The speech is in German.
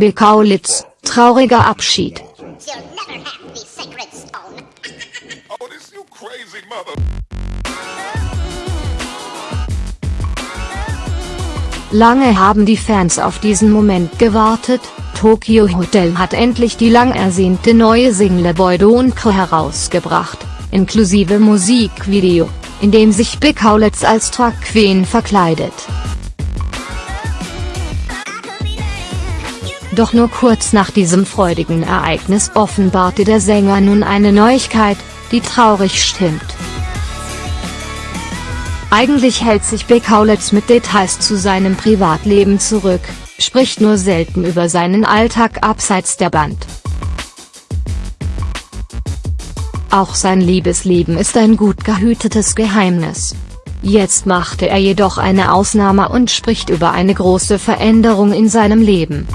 Bill Kaulitz, trauriger Abschied. Oh. Lange haben die Fans auf diesen Moment gewartet, Tokyo Hotel hat endlich die lang ersehnte neue Single Boy Don't Cry herausgebracht, inklusive Musikvideo, in dem sich Big Kaulitz als Drag Queen verkleidet. Doch nur kurz nach diesem freudigen Ereignis offenbarte der Sänger nun eine Neuigkeit, die traurig stimmt. Eigentlich hält sich Big Kaulitz mit Details zu seinem Privatleben zurück, spricht nur selten über seinen Alltag abseits der Band. Auch sein Liebesleben ist ein gut gehütetes Geheimnis. Jetzt machte er jedoch eine Ausnahme und spricht über eine große Veränderung in seinem Leben.